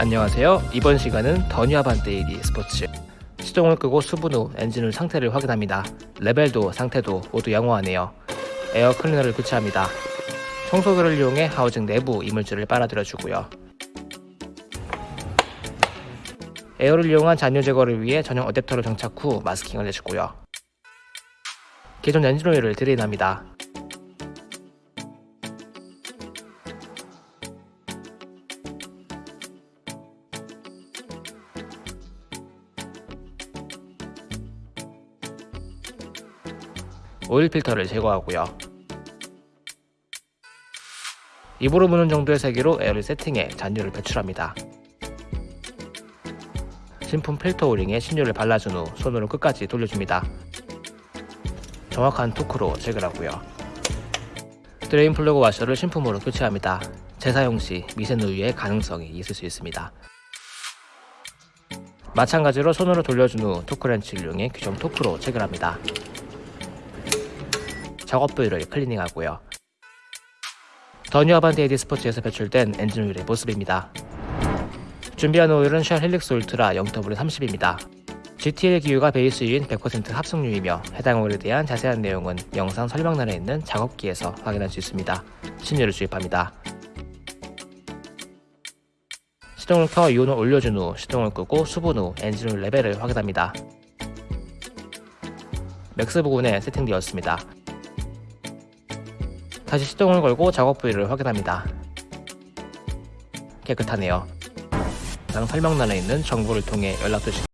안녕하세요. 이번 시간은 더뉴아반떼 AD 스포츠 시동을 끄고 수분 후 엔진 상태를 확인합니다. 레벨도 상태도 모두 양호하네요. 에어 클리너를 교체합니다. 청소기를 이용해 하우징 내부 이물질을 빨아들여 주고요. 에어를 이용한 잔유 제거를 위해 전용 어댑터를 장착 후 마스킹을 해주고요. 기존 엔진 오일을 드레인합니다. 오일 필터를 제거하고요. 입으로 무는 정도의 세기로 에어를 세팅해 잔유를 배출합니다. 신품 필터 오링에 신유를 발라준 후 손으로 끝까지 돌려줍니다. 정확한 토크로 체결하고요. 드레인 플러그 와셔를 신품으로 교체합니다. 재사용 시 미세누유의 가능성이 있을 수 있습니다. 마찬가지로 손으로 돌려준 후 토크렌치를 이용해 규정 토크로 체결합니다. 작업 부위를 클리닝하고요. 더 뉴 아반떼 AD 스포츠에서 배출된 엔진 오일의 모습입니다. 준비한 오일은 쉘 헬릭스 울트라 0W30입니다. GTL 기유가 베이스유인 100% 합성유이며 해당 오일에 대한 자세한 내용은 영상 설명란에 있는 작업기에서 확인할 수 있습니다. 신유를 주입합니다. 시동을 켜 유온을 올려준 후 시동을 끄고 수분 후 엔진 오일 레벨을 확인합니다. Max 부분에 세팅되었습니다. 다시 시동을 걸고 작업 부위를 확인합니다. 깨끗하네요. 상 설명란에 있는 정보를 통해 연락 주시